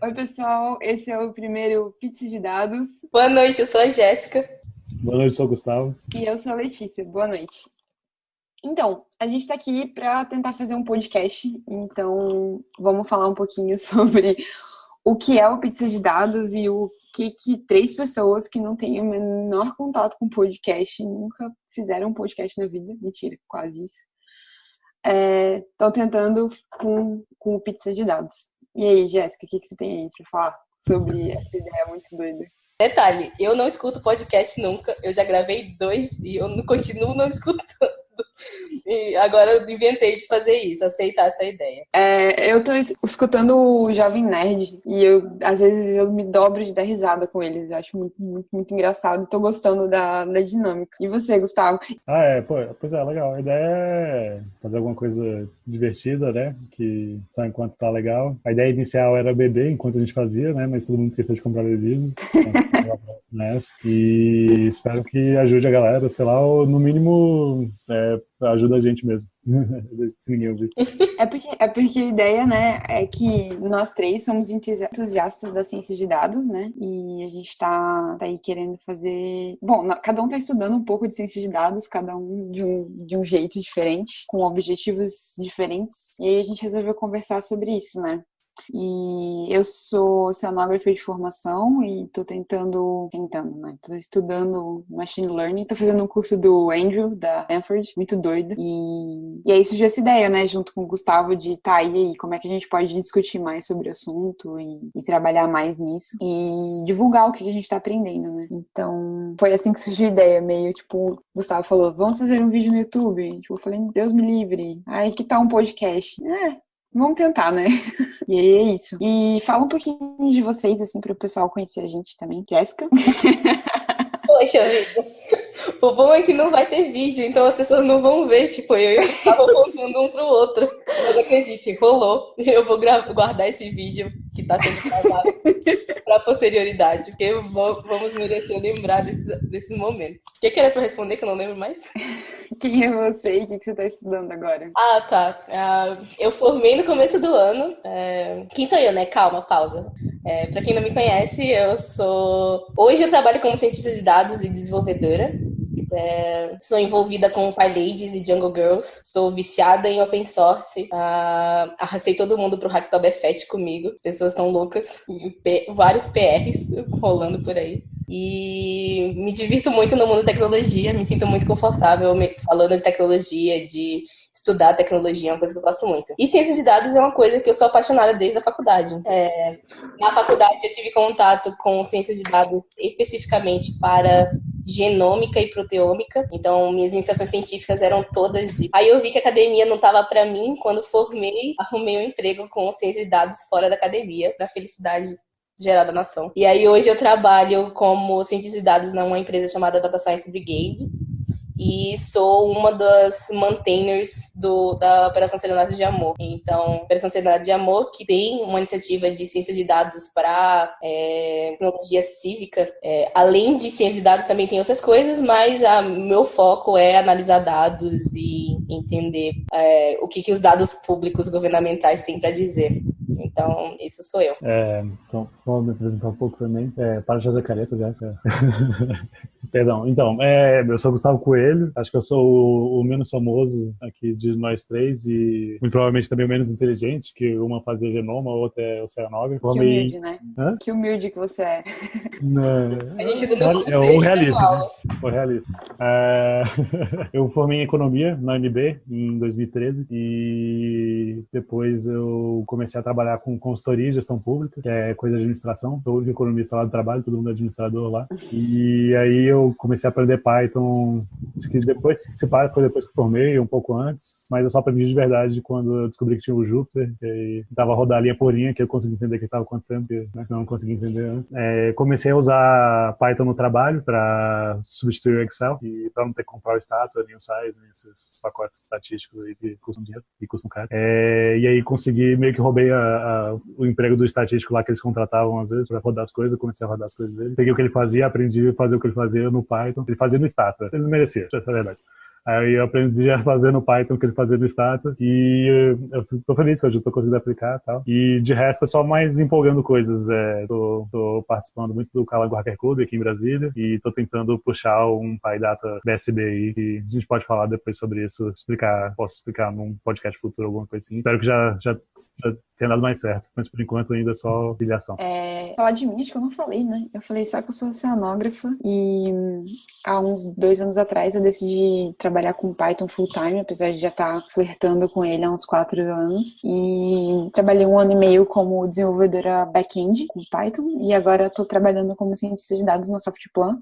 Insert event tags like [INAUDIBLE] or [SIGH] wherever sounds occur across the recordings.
Oi, pessoal. Esse é o primeiro Pizza de Dados. Boa noite, eu sou a Jéssica. Boa noite, eu sou o Gustavo. E eu sou a Letícia. Boa noite. Então, a gente está aqui para tentar fazer um podcast. Então, vamos falar um pouquinho [LAUGHS] sobre o que é o Pizza de Dados e o que, que três pessoas que não têm o menor contato com podcast, nunca fizeram um podcast na vida, mentira, quase isso, estão é, tentando com, com o Pizza de Dados. E aí, Jéssica, o que, que você tem aí para falar sobre essa ideia muito doida? Detalhe, eu não escuto podcast nunca. Eu já gravei dois e eu continuo não escutando. E agora eu inventei de fazer isso, aceitar essa ideia. É, eu tô escutando o Jovem Nerd e eu, às vezes, eu me dobro de dar risada com eles. Eu acho muito, muito, muito engraçado. Tô gostando da, da dinâmica. E você, Gustavo? Ah, é, pô, pois é, legal. A ideia é fazer alguma coisa divertida, né? Que só enquanto tá legal. A ideia inicial era beber enquanto a gente fazia, né? Mas todo mundo esqueceu de comprar bebida. Então, [LAUGHS] e espero que ajude a galera, sei lá, ou no mínimo é, ajuda a gente mesmo. [LAUGHS] Se ninguém ouvir. É porque, é porque a ideia, né, é que nós três somos entusiastas da ciência de dados, né? E a gente tá, tá aí querendo fazer. Bom, cada um tá estudando um pouco de ciência de dados, cada um de um, de um jeito diferente, com objetivos diferentes. E aí a gente resolveu conversar sobre isso, né? E eu sou oceanógrafa de formação e estou tentando, tentando, né? Tô estudando Machine Learning, tô fazendo um curso do Andrew, da Stanford, muito doido. E, e aí surgiu essa ideia, né, junto com o Gustavo, de tá aí, como é que a gente pode discutir mais sobre o assunto e, e trabalhar mais nisso e divulgar o que a gente está aprendendo, né? Então, foi assim que surgiu a ideia, meio tipo, o Gustavo falou, vamos fazer um vídeo no YouTube. Tipo, eu falei, Deus me livre. Aí que tal um podcast? É, Vamos tentar, né? E é isso. E fala um pouquinho de vocês, assim, para o pessoal conhecer a gente também. Jéssica? [LAUGHS] Poxa vida. O bom é que não vai ter vídeo, então as pessoas não vão ver, tipo, eu e o contando um pro outro. Mas acredite, rolou. Eu vou guardar esse vídeo que tá sendo gravado [LAUGHS] pra posterioridade, porque vamos merecer lembrar desses, desses momentos. O que, que era pra responder que eu não lembro mais? [LAUGHS] Quem é você e o que, que você tá estudando agora? Ah, tá. Uh, eu formei no começo do ano. É... Quem sou eu, né? Calma, pausa. É, para quem não me conhece, eu sou. Hoje eu trabalho como cientista de dados e desenvolvedora. É, sou envolvida com PyLadies e Jungle Girls. Sou viciada em open source. Ah, arracei todo mundo pro Hacktoberfest comigo. As pessoas estão loucas. vários PRs rolando por aí. E me divirto muito no mundo da tecnologia. Me sinto muito confortável falando de tecnologia, de estudar tecnologia, é uma coisa que eu gosto muito. E ciências de dados é uma coisa que eu sou apaixonada desde a faculdade. É, na faculdade eu tive contato com ciências de dados especificamente para genômica e proteômica. Então, minhas iniciações científicas eram todas de. Aí eu vi que a academia não estava para mim. Quando formei, arrumei um emprego com ciência de dados fora da academia, para felicidade geral da nação. E aí hoje eu trabalho como cientista de dados numa empresa chamada Data Science Brigade e sou uma das maintainers do, da Operação Serenidade de Amor. Então, Operação Serenidade de Amor, que tem uma iniciativa de ciência de dados para é, tecnologia cívica. É, além de ciência de dados, também tem outras coisas, mas meu foco é analisar dados e entender é, o que, que os dados públicos governamentais têm para dizer. Então, isso sou eu. É, então, vou me apresentar um pouco também. É, para José Careta, já. [LAUGHS] Perdão. Então, é, eu sou Gustavo Coelho. Acho que eu sou o, o, menos famoso aqui de nós três e muito provavelmente também o menos inteligente, que uma fazia genoma, a outra é oceanógrafo. Que humilde, né? Hã? Que humilde que você é. Não. A gente é o realista. Né? O realista. É, [LAUGHS] eu formei em economia na UNB em 2013 e depois eu comecei a trabalhar com consultoria e gestão pública, que é coisa de administração. Sou o economista lá do trabalho, todo mundo é administrador lá. E aí eu comecei a aprender Python, acho que depois se para, foi depois que formei, um pouco antes, mas eu só aprendi de verdade quando eu descobri que tinha o Jupyter, que tava rodar linha por linha, que eu consegui entender o que estava acontecendo, que né, não consegui entender antes. É, comecei a usar Python no trabalho para substituir o Excel e para não ter que comprar o estátua, nem o size, nem esses pacotes estatísticos aí que custam dinheiro e custam caro. É, e aí consegui, meio que roubei a, a, o emprego do estatístico lá que eles contratavam às vezes para rodar as coisas, comecei a rodar as coisas dele. Peguei o que ele fazia, aprendi a fazer o que ele fazia no Python. Ele fazia no Stata. Ele não merecia, essa é a verdade. Aí eu aprendi a fazer no Python o que ele fazia no Stata. E eu tô feliz que hoje eu tô conseguindo aplicar e tal. E de resto é só mais empolgando coisas. É, tô, tô participando muito do Calango Hacker Club aqui em Brasília e tô tentando puxar um PyData BSB aí, que a gente pode falar depois sobre isso, explicar, posso explicar num podcast futuro, alguma coisa assim. Espero que já, já já tenha dado mais certo, mas por enquanto ainda é só filiação. É, falar de mim, acho que eu não falei, né? Eu falei só que eu sou oceanógrafa e há uns dois anos atrás eu decidi trabalhar com Python full time, apesar de já estar flertando com ele há uns quatro anos. E trabalhei um ano e meio como desenvolvedora back-end com Python e agora estou trabalhando como cientista de dados no Softplan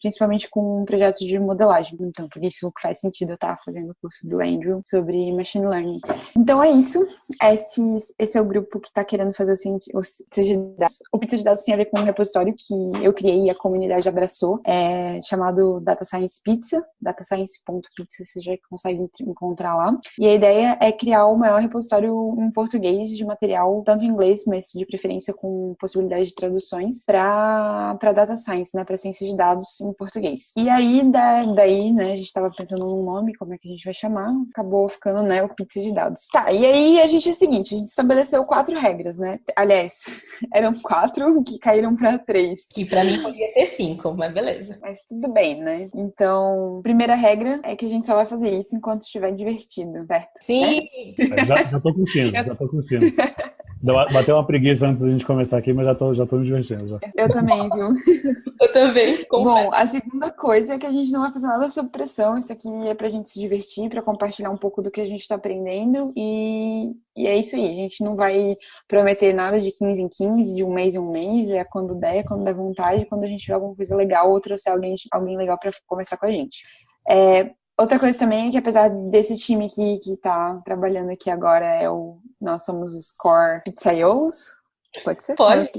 principalmente com projetos de modelagem. Então, por isso que faz sentido eu estar fazendo o curso do Andrew sobre Machine Learning. Então, é isso. Esse, esse é o grupo que está querendo fazer o, o pizza de dados. O pizza de dados tem a ver com um repositório que eu criei e a comunidade abraçou, é chamado Data Science Pizza, datascience.pizza, você já consegue encontrar lá. E a ideia é criar o maior repositório em português de material, tanto em inglês, mas de preferência com possibilidade de traduções, para Data Science, né, para ciência de dados em português. E aí, da, daí, né, a gente tava pensando num nome, como é que a gente vai chamar, acabou ficando, né, o Pizza de Dados. Tá, e aí a gente é o seguinte, a gente estabeleceu quatro regras, né? Aliás, [LAUGHS] eram quatro que caíram para três. Que para mim podia ter cinco, mas beleza. Mas tudo bem, né? Então, primeira regra é que a gente só vai fazer isso enquanto estiver divertido, certo? Sim! É? Já, já tô curtindo, já tô curtindo. [LAUGHS] Bateu uma preguiça antes da gente começar aqui, mas já tô, já tô me divertindo. Já. Eu também, viu? [LAUGHS] Eu também. Bom, a segunda coisa é que a gente não vai fazer nada sob pressão. Isso aqui é pra gente se divertir, pra compartilhar um pouco do que a gente tá aprendendo. E, e é isso aí. A gente não vai prometer nada de 15 em 15, de um mês em um mês. É quando der, quando der vontade, quando a gente tiver alguma coisa legal ou trouxer alguém, alguém legal pra conversar com a gente. É, Outra coisa também é que apesar desse time que, que tá trabalhando aqui agora, é o, nós somos os core pizzaiolos. Pode ser? Pode.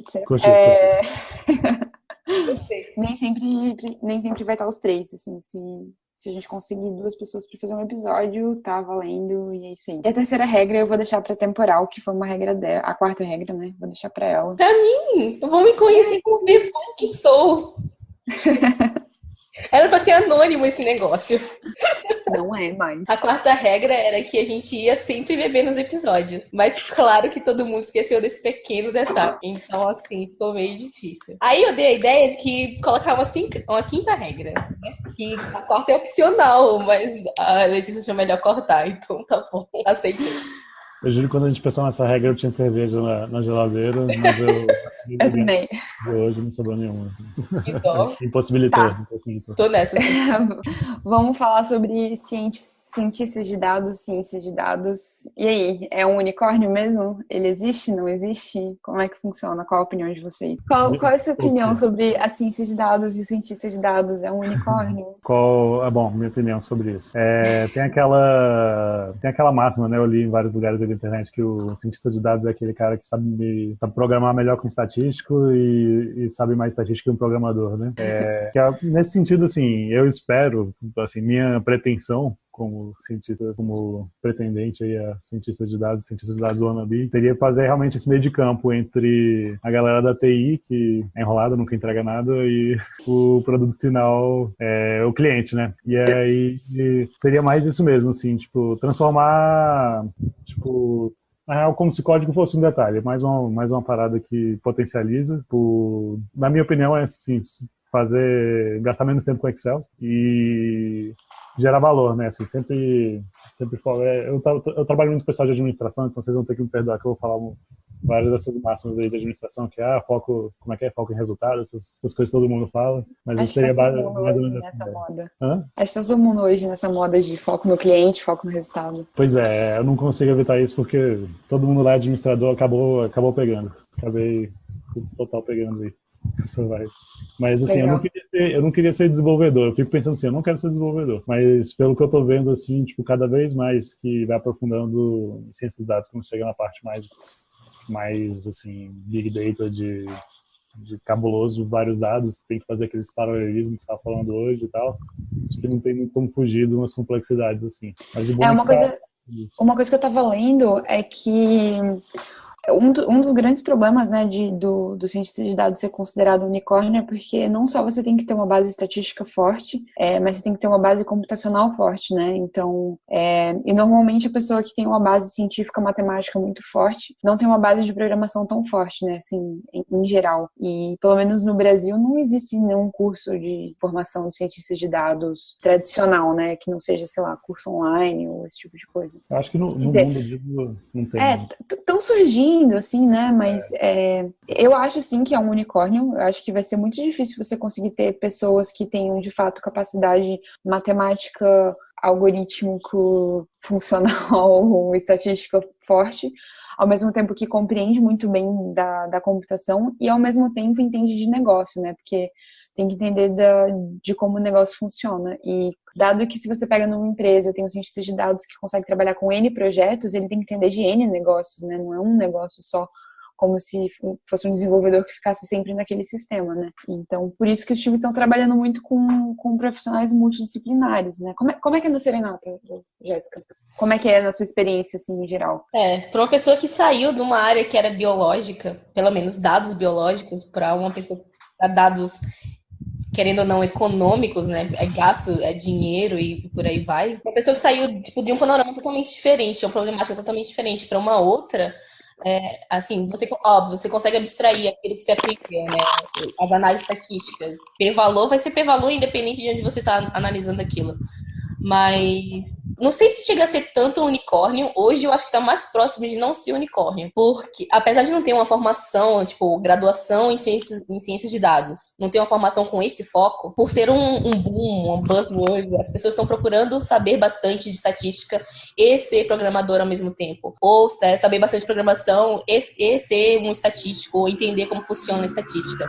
É... nem, sempre, nem sempre vai estar os três, assim, se, se a gente conseguir duas pessoas para fazer um episódio, tá valendo e é isso aí. E a terceira regra eu vou deixar pra temporal, que foi uma regra dela. A quarta regra, né? Vou deixar pra ela. Pra mim! Vão me conhecer como ver como que sou. [LAUGHS] Era pra ser anônimo esse negócio. Não é mais. A quarta regra era que a gente ia sempre beber nos episódios. Mas claro que todo mundo esqueceu desse pequeno detalhe. Então, assim, ficou meio difícil. Aí eu dei a ideia de que colocar uma, cinco, uma quinta regra. Né? Que a quarta é opcional, mas a Letícia achou melhor cortar. Então tá bom, aceitei. Eu juro que quando a gente pensou nessa regra, eu tinha cerveja na, na geladeira, mas eu. [LAUGHS] eu também. Hoje não sobrou nenhuma. Então, [LAUGHS] impossibilitou, tá. impossibilitou. Tô nessa. [LAUGHS] Vamos falar sobre ciência cientistas de dados, ciência de dados. E aí, é um unicórnio mesmo? Ele existe, não existe? Como é que funciona? Qual a opinião de vocês? Qual, qual é a sua opinião sobre a ciência de dados e o cientista de dados? É um unicórnio? [LAUGHS] Qual, é bom, minha opinião sobre isso. É, tem aquela tem aquela máxima, né? Eu li em vários lugares da internet que o cientista de dados é aquele cara que sabe, sabe programar melhor que um estatístico e, e sabe mais estatística que um programador, né? É, é, nesse sentido, assim, eu espero, assim, minha pretensão como cientista, como pretendente aí a cientista de dados, cientista de dados wannabe, teria que fazer realmente esse meio de campo entre a galera da TI, que é enrolada, nunca entrega nada, e o produto final, é, o cliente, né? E aí seria mais isso mesmo, assim, tipo, transformar, tipo, na real, como se código fosse um detalhe, mais uma, mais uma parada que potencializa. Por, na minha opinião, é assim, fazer, gastar menos tempo com Excel e gerar valor, né? Assim, sempre, sempre é, eu, eu trabalho muito com pessoal de administração, então vocês vão ter que me perdoar que eu vou falar várias dessas máximas aí de administração, que ah, foco, como é que é, foco em resultados, essas, essas coisas que todo mundo fala, mas Acho isso seria tá mais ou menos nessa assim, moda. Hã? Acho que tá todo mundo hoje nessa moda de foco no cliente, foco no resultado. Pois é, eu não consigo evitar isso porque todo mundo lá administrador acabou, acabou pegando. Acabei total pegando aí. Mas assim, eu não, queria ser, eu não queria ser desenvolvedor. Eu fico pensando assim, eu não quero ser desenvolvedor. Mas pelo que eu tô vendo, assim, tipo, cada vez mais que vai aprofundando em ciências de dados, quando chega na parte mais, mais assim, big data de, de cabuloso, vários dados, tem que fazer aqueles paralelismos que você estava falando hoje e tal. Acho que não tem muito como fugir de umas complexidades assim. Mas é uma coisa, uma coisa que eu estava lendo é que um, um dos grandes problemas, né, de, do, do cientista de dados ser considerado unicórnio é porque não só você tem que ter uma base estatística forte, é, mas você tem que ter uma base computacional forte, né? Então, é, e normalmente a pessoa que tem uma base científica matemática muito forte não tem uma base de programação tão forte, né? Assim, em, em geral. E pelo menos no Brasil não existe nenhum curso de formação de cientistas de dados tradicional, né? Que não seja, sei lá, curso online ou esse tipo de coisa. Eu acho que no, no mundo não tem. É, estão surgindo, assim, né? Mas é. É, eu acho sim que é um unicórnio. Eu acho que vai ser muito difícil você conseguir ter pessoas que tenham de fato capacidade matemática, algorítmico, [LAUGHS] funcional, [LAUGHS] estatística forte, ao mesmo tempo que compreende muito bem da, da computação e ao mesmo tempo entende de negócio, né? Porque tem que entender da, de como o negócio funciona. E dado que se você pega numa empresa, tem um cientista de dados que consegue trabalhar com N projetos, ele tem que entender de N negócios, né? Não é um negócio só como se fosse um desenvolvedor que ficasse sempre naquele sistema, né? Então, por isso que os times estão trabalhando muito com, com profissionais multidisciplinares, né? Como é, como é que é no Serenata, Jéssica? Como é que é na sua experiência, assim, em geral? É, para uma pessoa que saiu de uma área que era biológica, pelo menos dados biológicos, para uma pessoa dados querendo ou não, econômicos, né? É gasto, é dinheiro e por aí vai. Uma pessoa que saiu tipo, de um panorama totalmente diferente, uma problemática totalmente diferente para uma outra, é, assim, você, óbvio, você consegue abstrair aquilo que você aplica, né? As análises estatísticas. P-valor vai ser P-valor independente de onde você está analisando aquilo. Mas não sei se chega a ser tanto unicórnio. Hoje eu acho que está mais próximo de não ser unicórnio. Porque, apesar de não ter uma formação, tipo, graduação em ciências, em ciências de dados, não ter uma formação com esse foco, por ser um, um boom, um buzzword, as pessoas estão procurando saber bastante de estatística e ser programador ao mesmo tempo. Ou é, saber bastante de programação e, e ser um estatístico, ou entender como funciona a estatística.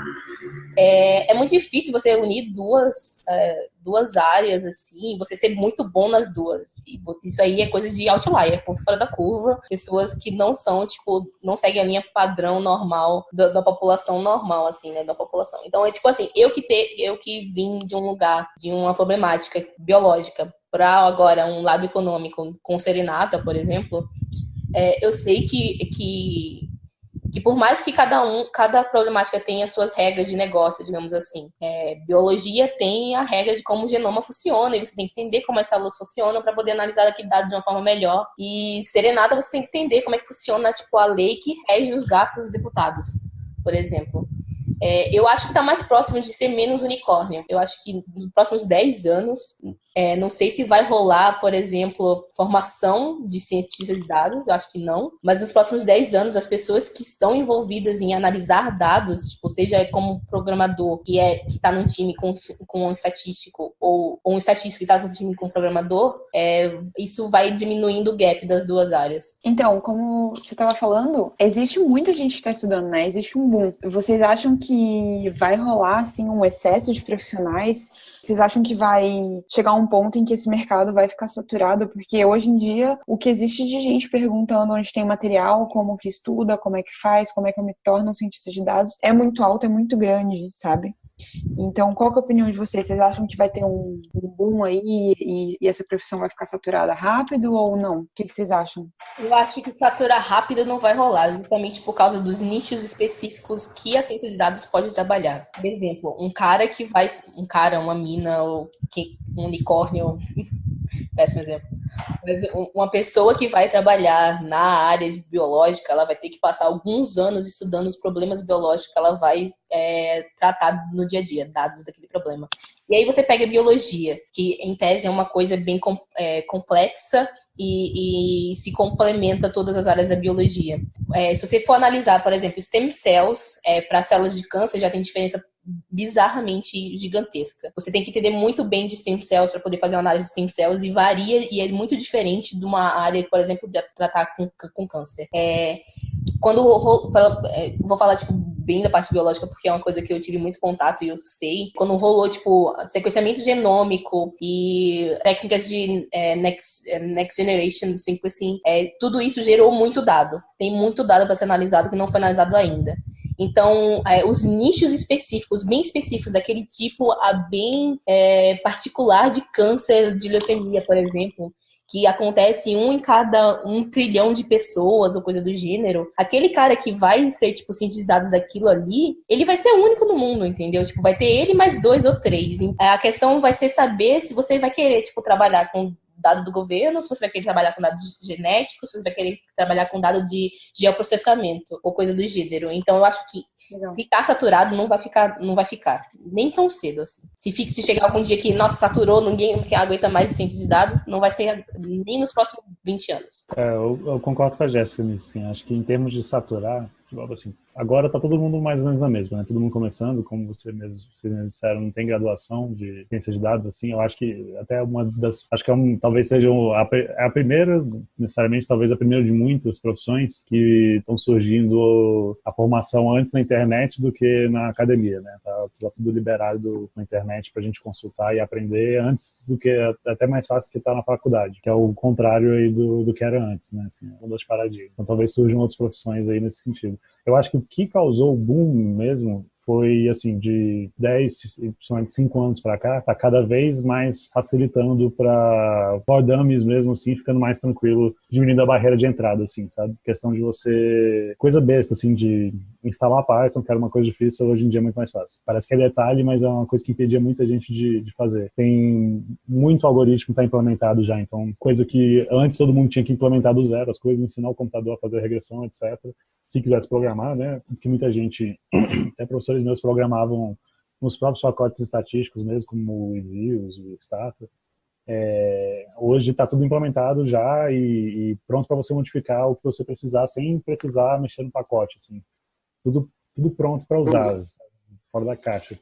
É, é muito difícil você unir duas, é, duas áreas, assim, você ser muito bom nas duas. Isso aí é coisa de outlier, ponto fora da curva. Pessoas que não são, tipo, não seguem a linha padrão normal da, da, população normal, assim, né? Da população. Então, é tipo assim, eu que eu que vim de um lugar, de uma problemática biológica, para agora um lado econômico, com serenata, por exemplo, é, eu sei que, que que por mais que cada um, cada problemática tenha suas regras de negócio, digamos assim, é, biologia tem a regra de como o genoma funciona e você tem que entender como as células funcionam para poder analisar aquele dado de uma forma melhor. E serenata você tem que entender como é que funciona tipo a lei que rege os gastos dos deputados, por exemplo. É, eu acho que está mais próximo de ser menos unicórnio. Eu acho que nos próximos 10 anos, é, não sei se vai rolar, por exemplo, formação de cientistas de dados, eu acho que não. Mas nos próximos 10 anos, as pessoas que estão envolvidas em analisar dados, tipo, seja como programador que é que está num time com, com um estatístico, ou, ou um estatístico que está num time com um programador, é, isso vai diminuindo o gap das duas áreas. Então, como você estava falando, existe muita gente que está estudando, né? Existe um boom. Vocês acham que vai rolar, assim, um excesso de profissionais? Vocês acham que vai chegar um ponto em que esse mercado vai ficar saturado, porque hoje em dia o que existe de gente perguntando onde tem material, como que estuda, como é que faz, como é que eu me torno um cientista de dados, é muito alto, é muito grande, sabe? Então, qual é a opinião de vocês? Vocês acham que vai ter um, boom aí e, e, essa profissão vai ficar saturada rápido ou não? O que, que, vocês acham? Eu acho que saturar rápido não vai rolar, justamente por causa dos nichos específicos que a ciência de dados pode trabalhar. Por exemplo, um cara que vai, um cara, uma mina ou um unicórnio, péssimo exemplo. Mas uma pessoa que vai trabalhar na área biológica, ela vai ter que passar alguns anos estudando os problemas biológicos que ela vai é, tratar no dia a dia, dados daquele problema. E aí você pega a biologia, que em tese é uma coisa bem é, complexa e, e, se complementa todas as áreas da biologia. É, se você for analisar, por exemplo, stem cells é, para células de câncer, já tem diferença bizarramente gigantesca. Você tem que entender muito bem de stem cells para poder fazer uma análise de stem cells e varia e é muito diferente de uma área, por exemplo, de tratar com, com câncer. É, quando é, vou falar tipo bem da parte biológica porque é uma coisa que eu tive muito contato e eu sei. Quando rolou tipo sequenciamento genômico e técnicas de é, next, é, next generation sequencing é, tudo isso gerou muito dado. Tem muito dado para ser analisado que não foi analisado ainda. Então, é, os nichos específicos, bem específicos, daquele tipo a bem é, particular de câncer de leucemia, por exemplo, que acontece um em cada um trilhão de pessoas ou coisa do gênero, aquele cara que vai ser, tipo, cientista dados daquilo ali, ele vai ser o único no mundo, entendeu? Tipo, vai ter ele mais dois ou três. A questão vai ser saber se você vai querer, tipo, trabalhar com dado do governo, se você vai querer trabalhar com dados genéticos, se você vai querer trabalhar com dado de geoprocessamento ou coisa do gênero. Então, eu acho que Legal. Ficar saturado não vai ficar, não vai ficar. Nem tão cedo, assim. Se, fica, se chegar algum dia que, nossa, saturou, ninguém, ninguém aguenta mais ciência de dados, não vai ser nem nos próximos 20 anos. É, eu, eu concordo com a Jéssica nisso, assim. Acho que em termos de saturar, assim, agora tá todo mundo mais ou menos na mesma, né? Todo mundo começando, como você mesmo, vocês disseram, não tem graduação de ciência de dados, assim, eu acho que até uma das, acho que é um, talvez seja a, é a primeira, necessariamente, talvez a primeira de muitas profissões que estão surgindo a formação antes na internet do que na academia, né? Tá, tá tudo liberado na internet pra gente consultar e aprender antes do que, até mais fácil que tá na faculdade, que é o contrário aí do, do que era antes, né? Assim, uma das paradigmas. Então talvez surjam outras profissões aí nesse sentido. Eu acho que o que causou o boom mesmo foi assim de 10, principalmente 5 anos para cá, tá cada vez mais facilitando para dummies mesmo assim, ficando mais tranquilo, diminuindo a barreira de entrada assim, sabe? Questão de você coisa besta assim de instalar Python, que era uma coisa difícil, hoje em dia é muito mais fácil. Parece que é detalhe, mas é uma coisa que impedia muita gente de, de fazer. Tem muito algoritmo está implementado já, então coisa que antes todo mundo tinha que implementar do zero, as coisas, ensinar o computador a fazer regressão, etc se quisesse programar, né? Que muita gente, [CLEARS THROAT] até professores meus programavam nos próprios pacotes estatísticos mesmo, como o Views, o Stata. É, hoje está tudo implementado já e, e pronto para você modificar o que você precisar sem precisar mexer no pacote, assim. Tudo, tudo pronto para usar, fora da caixa.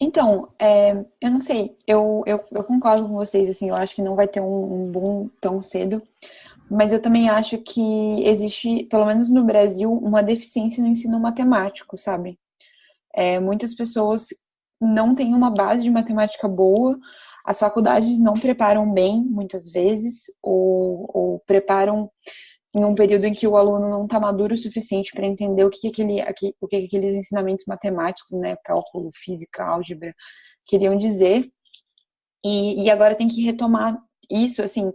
Então, é, eu não sei, eu, eu, eu, concordo com vocês, assim, eu acho que não vai ter um, um boom tão cedo, mas eu também acho que existe, pelo menos no Brasil, uma deficiência no ensino matemático, sabe? É, muitas pessoas não têm uma base de matemática boa, as faculdades não preparam bem, muitas vezes, ou, ou preparam em um período em que o aluno não está maduro o suficiente para entender o que, que, aquele, o que, que aqueles ensinamentos matemáticos, né, cálculo, física, álgebra, queriam dizer. E, e agora tem que retomar isso, assim,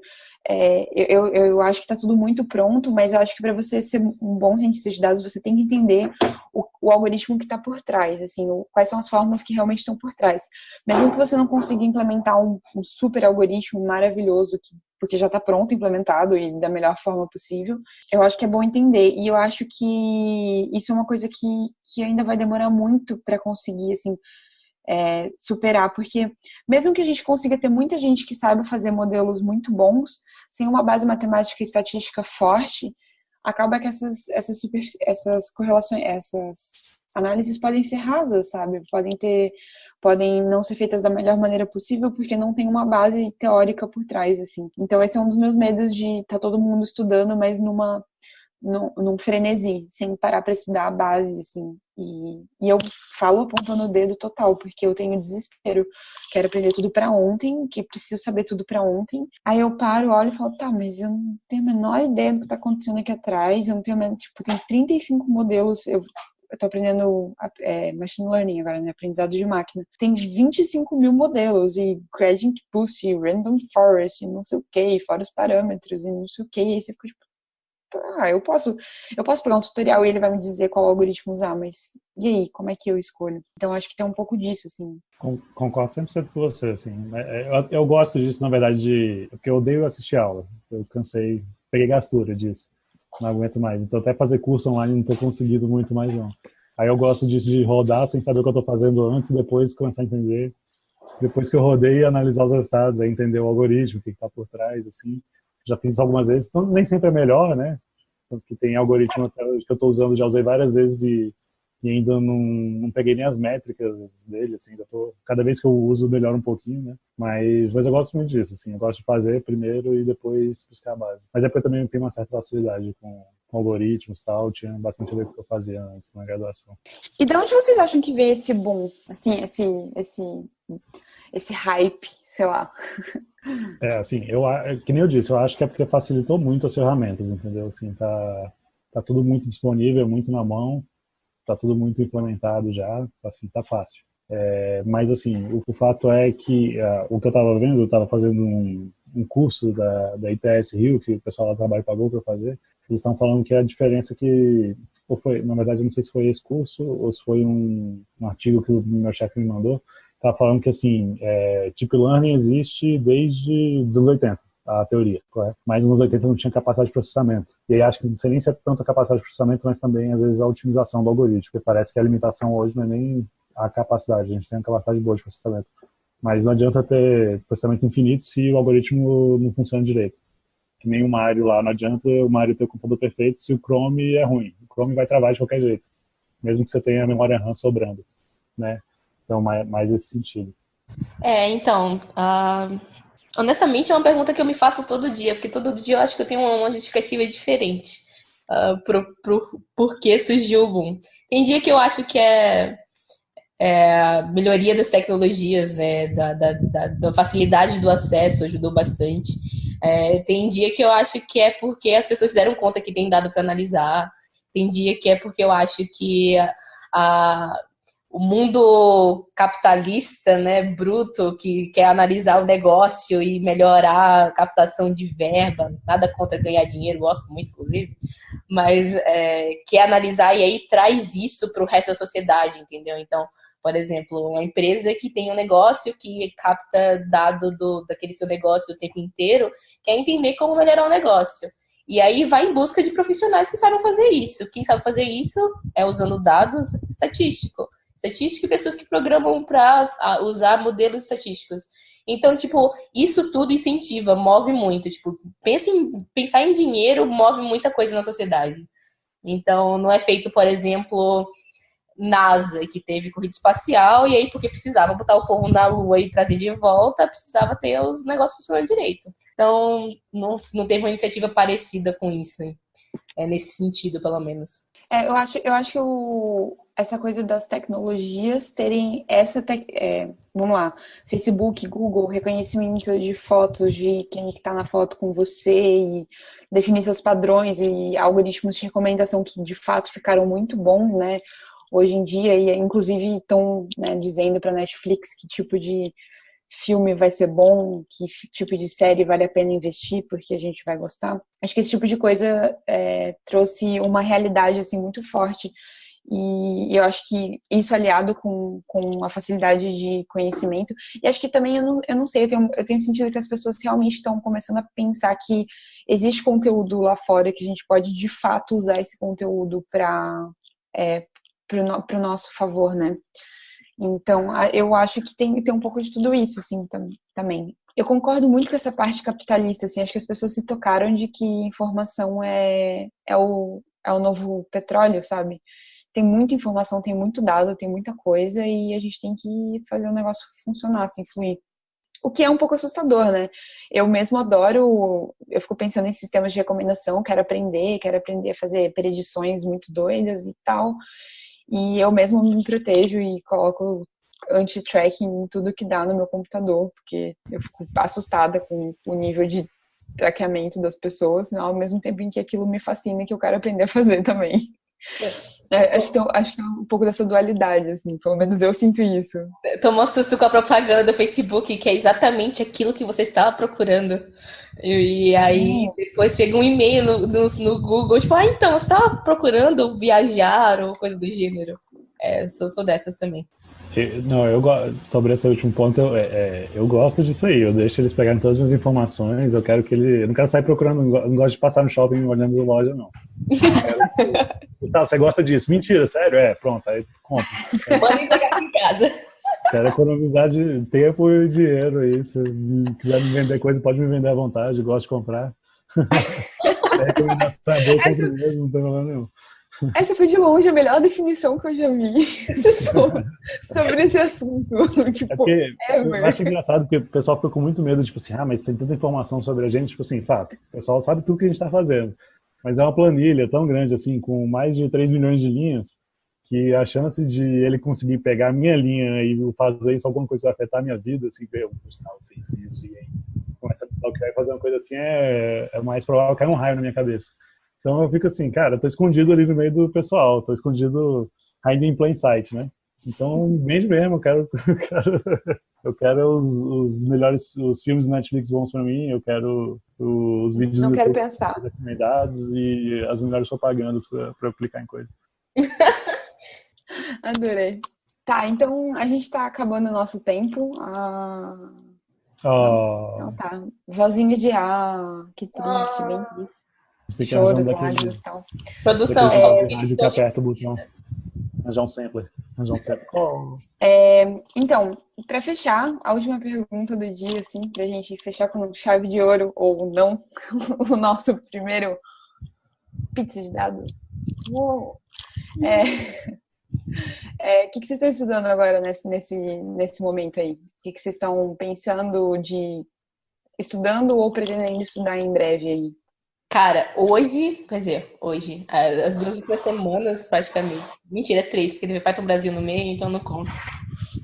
é, eu, eu acho que está tudo muito pronto, mas eu acho que para você ser um bom cientista de dados, você tem que entender o, o algoritmo que está por trás, assim, o, quais são as fórmulas que realmente estão por trás. Mesmo que você não consiga implementar um, um super algoritmo maravilhoso, que, porque já está pronto, implementado e da melhor forma possível, eu acho que é bom entender. E eu acho que isso é uma coisa que, que ainda vai demorar muito para conseguir, assim, é, superar, porque mesmo que a gente consiga ter muita gente que saiba fazer modelos muito bons, sem uma base matemática e estatística forte, acaba que essas, essas, super, essas correlações, essas análises podem ser rasas, sabe? Podem ter, podem não ser feitas da melhor maneira possível porque não tem uma base teórica por trás, assim. Então esse é um dos meus medos de estar tá todo mundo estudando, mas numa num, num frenesi, sem parar para estudar a base, assim. E, e eu falo apontando o dedo total, porque eu tenho desespero. Quero aprender tudo para ontem, que preciso saber tudo para ontem. Aí eu paro, olho e falo, tá, mas eu não tenho a menor ideia do que tá acontecendo aqui atrás. Eu não tenho, tipo, tem 35 modelos. Eu, eu tô aprendendo é, machine learning agora, né? Aprendizado de máquina. Tem 25 mil modelos e gradient boost, e random forest, e não sei o que, fora os parâmetros, e não sei o que. E aí você fica tipo, ah, eu posso, eu posso pegar um tutorial e ele vai me dizer qual algoritmo usar, mas e aí, como é que eu escolho? Então acho que tem um pouco disso, assim. Concordo 100% com você, assim. É, é, eu, eu gosto disso, na verdade, de porque eu odeio assistir aula. Eu cansei, peguei gastura disso. Não aguento mais. Então até fazer curso online não estou conseguindo muito mais não. Aí eu gosto disso de rodar sem saber o que eu estou fazendo antes, depois começar a entender. Depois que eu rodei, analisar os resultados, entender o algoritmo, o que está por trás, assim já fiz algumas vezes, então nem sempre é melhor, né? Porque tem algoritmo que eu estou usando, já usei várias vezes e, e ainda não, não, peguei nem as métricas dele, assim, ainda tô, cada vez que eu uso melhora um pouquinho, né? Mas, mas eu gosto muito disso, assim, eu gosto de fazer primeiro e depois buscar a base. Mas é porque eu também tenho uma certa facilidade com, com algoritmos e tal, tinha bastante a ver com o que eu fazia antes na graduação. E de onde vocês acham que veio esse boom, assim, esse, esse, esse hype, sei lá? É, assim, eu, é, que nem eu disse, eu acho que é porque facilitou muito as ferramentas, entendeu? Assim, tá, tá tudo muito disponível, muito na mão, tá tudo muito implementado já, assim, tá fácil. É, mas, assim, o, o, fato é que uh, o que eu estava vendo, eu estava fazendo um, um curso da, da ITS Rio, que o pessoal lá do trabalho pagou para fazer, eles estão falando que a diferença que, ou foi, na verdade, eu não sei se foi esse curso ou se foi um, um artigo que o meu chefe me mandou, tá falando que, assim, é, Deep Learning existe desde os anos 80 a teoria, correto? Mas nos anos 80 não tinha capacidade de processamento. E aí acho que não sei nem se é tanto a capacidade de processamento, mas também, às vezes, a otimização do algoritmo, porque parece que a limitação hoje não é nem a capacidade, a gente tem uma capacidade boa de processamento. Mas não adianta ter processamento infinito se o algoritmo não funciona direito. Que nem o Mario lá, não adianta o Mario ter o computador perfeito se o Chrome é ruim. O Chrome vai travar de qualquer jeito, mesmo que você tenha a memória RAM sobrando, né? Então, mais, mais nesse sentido. É, então, uh, honestamente é uma pergunta que eu me faço todo dia, porque todo dia eu acho que eu tenho uma justificativa diferente uh, pro, pro por que surgiu o boom. Tem dia que eu acho que é é, melhoria das tecnologias, né, da, da, da, da, facilidade do acesso ajudou bastante. É, tem dia que eu acho que é porque as pessoas se deram conta que tem dado para analisar. Tem dia que é porque eu acho que a, a, o mundo capitalista, né, bruto, que quer analisar o negócio e melhorar a captação de verba, nada contra ganhar dinheiro, gosto muito, inclusive, mas é, quer analisar e aí traz isso para o resto da sociedade, entendeu? Então, por exemplo, uma empresa que tem um negócio que capta dado do, daquele seu negócio o tempo inteiro, quer entender como melhorar o negócio. E aí vai em busca de profissionais que sabem fazer isso. Quem sabe fazer isso é usando dados estatísticos. Estatístico e pessoas que programam para usar modelos estatísticos. Então, tipo, isso tudo incentiva, move muito. Tipo, pensa em, pensar em dinheiro move muita coisa na sociedade. Então, não é feito, por exemplo, NASA, que teve corrida espacial, e aí, porque precisava botar o povo na Lua e trazer de volta, precisava ter os negócios funcionando direito. Então, não, não teve uma iniciativa parecida com isso, é, nesse sentido, pelo menos. É, eu acho, eu acho que o, essa coisa das tecnologias terem essa. Te, é, vamos lá, Facebook, Google, reconhecimento de fotos de quem está na foto com você e definir seus padrões e algoritmos de recomendação que de fato ficaram muito bons, né? hoje em dia, e inclusive estão né, dizendo para Netflix que tipo de filme vai ser bom, que tipo de série vale a pena investir, porque a gente vai gostar. Acho que esse tipo de coisa é, trouxe uma realidade assim muito forte e eu acho que isso aliado com, com a facilidade de conhecimento, e acho que também, eu não, eu não sei, eu tenho, eu tenho sentido que as pessoas realmente estão começando a pensar que existe conteúdo lá fora, que a gente pode de fato usar esse conteúdo para é, o nosso favor, né? Então, eu acho que tem, tem um pouco de tudo isso, assim, tam, também. Eu concordo muito com essa parte capitalista, assim, acho que as pessoas se tocaram de que informação é, é, o, é o novo petróleo, sabe? Tem muita informação, tem muito dado, tem muita coisa e a gente tem que fazer o negócio funcionar, assim, fluir. O que é um pouco assustador, né? Eu mesmo adoro, eu fico pensando em sistemas de recomendação, quero aprender, quero aprender a fazer predições muito doidas e tal. E eu mesmo me protejo e coloco anti-tracking em tudo que dá no meu computador, porque eu fico assustada com o nível de traqueamento das pessoas, ao mesmo tempo em que aquilo me fascina e que eu quero aprender a fazer também. É, acho, que tem, acho que tem um pouco dessa dualidade, assim, pelo menos eu sinto isso. Tomou susto com a propaganda do Facebook, que é exatamente aquilo que você estava procurando. E, e aí depois chega um e-mail no, no, no, Google, tipo, ah, então, você estava procurando viajar ou coisa do gênero. É, sou, sou dessas também. Não, eu sobre esse último ponto, eu, é, é, eu gosto disso aí. Eu deixo eles pegarem todas as minhas informações. Eu quero que ele. Eu não quero sair procurando, não gosto de passar no shopping olhando loja, não. [LAUGHS] Gustavo, você gosta disso? Mentira, sério? É, pronto, aí compra. Manda entregar aqui em casa. Quero economizar de tempo e dinheiro aí. Se quiser me vender coisa, pode me vender à vontade. Gosto de comprar. a [LAUGHS] recomendação é boa, mesmo, não tem problema nenhum. Essa foi de longe a melhor definição que eu já vi [LAUGHS] sobre, esse assunto. [LAUGHS] Tipo, é eu acho engraçado porque o pessoal fica com muito medo, tipo assim, ah, mas tem tanta informação sobre a gente, tipo assim, fato, o pessoal sabe tudo que a gente está fazendo. Mas é uma planilha tão grande, assim, com mais de 3 milhões de linhas, que a chance de ele conseguir pegar a minha linha e fazer isso, alguma coisa que vai afetar a minha vida, assim, ver, o Gustavo fez isso e aí começa a pensar que vai fazer uma coisa assim, é, é mais provável cair um raio na minha cabeça. Então eu fico assim, cara, eu tô escondido ali no meio do pessoal, tô escondido ainda em plain sight, né? Então, vende mesmo, eu quero, [LAUGHS] quero, Eu quero os, os melhores os filmes Netflix bons para mim, eu quero os vídeos Não quero pensar. recomendados e as melhores propagandas para aplicar em coisa. [LAUGHS] Adorei. Tá, então a gente tá acabando o nosso tempo. Ah... Oh. Então tá. Vozinha de ah, que triste, bem triste. Choros, lágrimas e tal. Produção, é, que aperta o botão. Arranjar um sampler. Arranjar um sampler. Oh. É, então, para fechar, a última pergunta do dia, assim, pra gente fechar com chave de ouro ou não, [LAUGHS] o nosso primeiro pizza de dados. Uou. É, é, o que, que vocês estão estudando agora nesse, nesse, nesse momento aí? O que, que vocês estão pensando de estudando ou pretendendo estudar em breve aí? Cara, hoje, quer dizer, hoje, as duas últimas semanas, praticamente. Mentira, três, porque teve pai pro Brasil no meio, então não conta.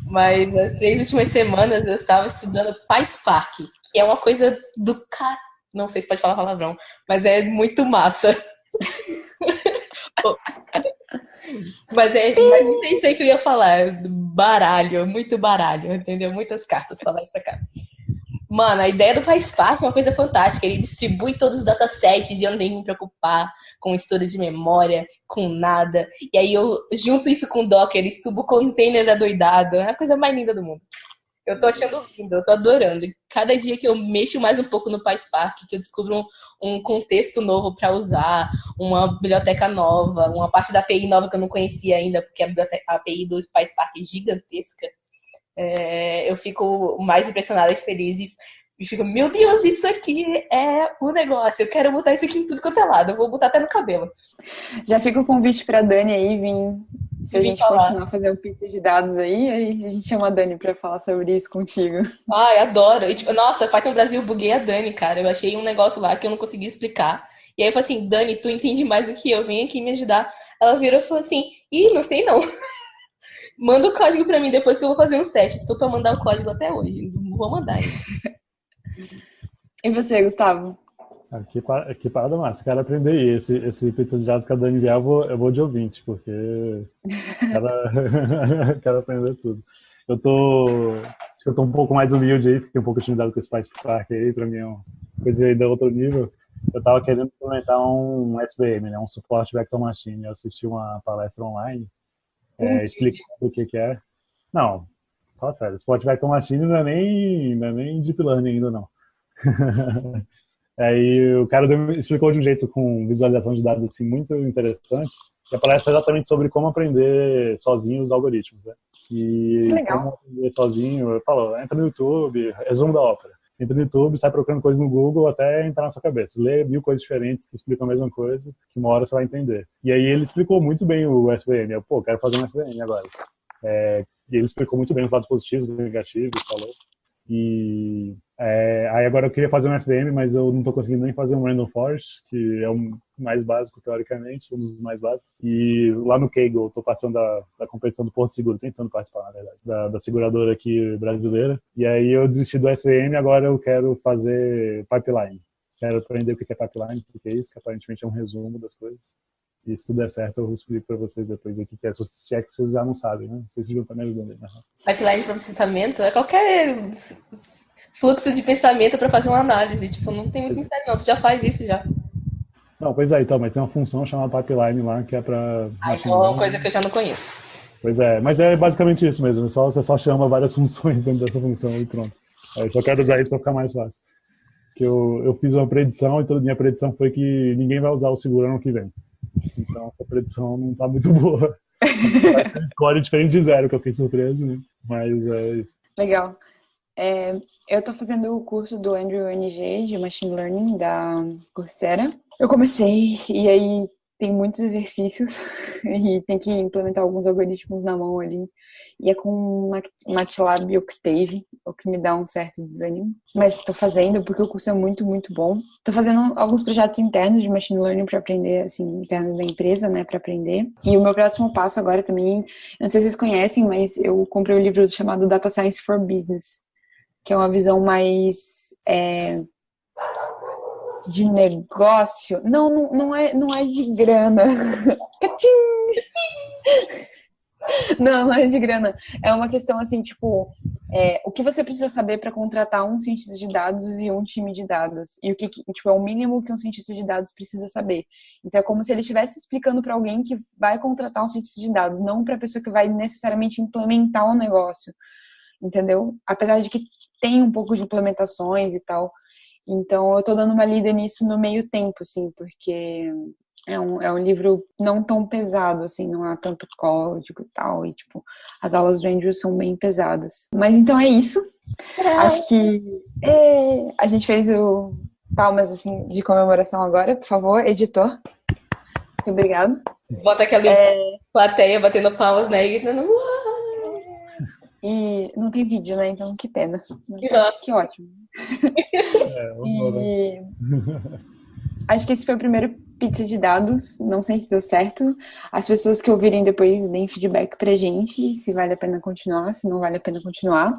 Mas nas três últimas semanas eu estava estudando PySpark, que é uma coisa do cara. Não sei se pode falar palavrão, mas é muito massa. [LAUGHS] mas é, mas pensei que eu ia falar. Baralho, muito baralho, entendeu? Muitas cartas e pra cá. Mano, a ideia do PySpark é uma coisa fantástica. Ele distribui todos os datasets e eu não tenho que me preocupar com história de memória, com nada. E aí eu junto isso com o Docker, estubo o container adoidado. É a coisa mais linda do mundo. Eu tô achando lindo, eu tô adorando. Cada dia que eu mexo mais um pouco no PySpark, que eu descubro um, um contexto novo para usar, uma biblioteca nova, uma parte da API nova que eu não conhecia ainda, porque a, a API do PySpark é gigantesca é, eu fico mais impressionada e feliz e, e fico, meu Deus, isso aqui é o negócio. Eu quero botar isso aqui em tudo quanto é lado. Eu vou botar até no cabelo. Já fica o convite para Dani aí vir. Se a gente falar. continuar a fazer o pizza de dados aí, aí a gente chama a Dani para falar sobre isso contigo. Ai, adoro. E, tipo, nossa, Python Brasil, eu buguei a Dani, cara. Eu achei um negócio lá que eu não consegui explicar. E aí eu falei assim, Dani, tu entende mais do que eu, vem aqui me ajudar. Ela virou e falou assim, ih, não sei não. [LAUGHS] Manda o código pra mim depois que eu vou fazer uns testes. Estou pra mandar o código até hoje. Não vou mandar. E você, Gustavo? Ah, que, que parada massa. Quero aprender esse, esse pizza de jazz que a Dani vier, eu vou, eu vou de ouvinte, porque [LAUGHS] quero, [LAUGHS] quero aprender tudo. Eu tô, acho que eu tô um pouco mais humilde aí, fiquei um pouco intimidado com esse Spice Park aí, pra mim é uma coisa aí de outro nível. Eu tava querendo implementar um SVM, né, um suporte vector machine. Eu assisti uma palestra online é, explicando o que, que é. Não, fala sério, Spot Vector Machine não é nem, não é nem Deep Learning ainda, não. Aí [LAUGHS] o cara explicou de um jeito com visualização de dados assim, muito interessante. E a palestra é exatamente sobre como aprender sozinho os algoritmos. Né? E Legal. como aprender sozinho, eu falo, entra no YouTube, resumo da ópera. Entra no YouTube, sai procurando coisas no Google até entrar na sua cabeça. Lê mil coisas diferentes que explicam a mesma coisa, que uma hora você vai entender. E aí ele explicou muito bem o SVM. Eu, pô, quero fazer um SVM agora. É, e ele explicou muito bem os lados positivos e negativos, falou. E é, aí agora eu queria fazer um SVM, mas eu não estou conseguindo nem fazer um Random Forest, que é o mais básico, teoricamente, um dos mais básicos. E lá no Kaggle, estou participando da, da, competição do Porto Seguro, tentando participar, na verdade, da, da, seguradora aqui brasileira. E aí eu desisti do SVM, agora eu quero fazer pipeline. Quero aprender o que é pipeline, o que é isso, que aparentemente é um resumo das coisas. E se tudo der certo, eu explico para vocês depois aqui, que é, se é que vocês já não sabem, né? Vocês vão estar me ajudando aí. Né? Pipeline de processamento é qualquer fluxo de pensamento para fazer uma análise. Tipo, não tem muito mistério não, tu já faz isso já. Não, pois é, então, mas tem uma função chamada pipeline lá, que é para... Ah, então é uma coisa que eu já não conheço. Pois é, mas é basicamente isso mesmo, só, você só chama várias [LAUGHS] funções dentro dessa função e pronto. Aí só quero usar isso para ficar mais fácil. Que eu, eu fiz uma predição e toda minha predição foi que ninguém vai usar o seguro ano que vem. Então essa predição não está muito [LAUGHS] boa. Score diferente de zero, que eu fiquei surpreso, né? Mas é isso. Legal. É, eu estou fazendo o curso do Andrew NG de Machine Learning da Coursera. Eu comecei e aí tem muitos exercícios [LAUGHS] e tem que implementar alguns algoritmos na mão ali. E é com MATLAB Octave, o que me dá um certo desânimo. Mas estou fazendo porque o curso é muito, muito bom. Estou fazendo alguns projetos internos de Machine Learning para aprender, assim, interno da empresa, né, para aprender. E o meu próximo passo agora também, não sei se vocês conhecem, mas eu comprei um livro chamado Data Science for Business, que é uma visão mais... É, de negócio. Não, não, não, é, não é de grana. [LAUGHS] não, não é de grana. É uma questão assim, tipo, é, o que você precisa saber para contratar um cientista de dados e um time de dados? E o que, tipo, é o mínimo que um cientista de dados precisa saber. Então é como se ele estivesse explicando para alguém que vai contratar um cientista de dados, não para a pessoa que vai necessariamente implementar o um negócio. Entendeu? Apesar de que tem um pouco de implementações e tal. Então eu tô dando uma lida nisso no meio tempo, assim, porque é um, é um livro não tão pesado, assim, não há tanto código e tal, e, tipo, as aulas do Andrew são bem pesadas. Mas então é isso. É. Acho que é, a gente fez o palmas, assim, de comemoração agora, por favor, editor. Muito obrigado. Bota aquela é... plateia batendo palmas, né, e gritando, E não tem vídeo, né? Então que pena. Que ótimo. [LAUGHS] É, e... [LAUGHS] Acho que esse foi o primeiro pizza de dados. Não sei se deu certo. As pessoas que ouvirem depois deem feedback pra gente, se vale a pena continuar, se não vale a pena continuar.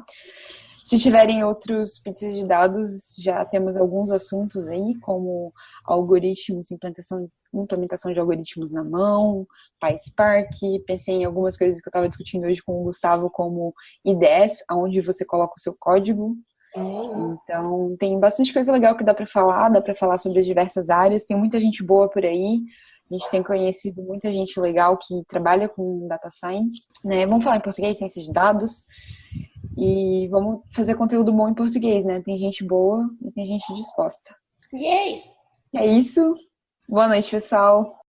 Se tiverem outros pizzas de dados, já temos alguns assuntos aí, como algoritmos, implementação, implementação de algoritmos na mão, PySpark. Pensei em algumas coisas que eu estava discutindo hoje com o Gustavo, como IDS, onde você coloca o seu código então, tem bastante coisa legal que dá para falar, dá para falar sobre as diversas áreas, tem muita gente boa por aí. A gente tem conhecido muita gente legal que trabalha com data science, né? Vamos falar em português, ciência de dados. E vamos fazer conteúdo bom em português, né? Tem gente boa e tem gente disposta. Yay! É isso. Boa noite, pessoal.